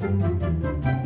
Música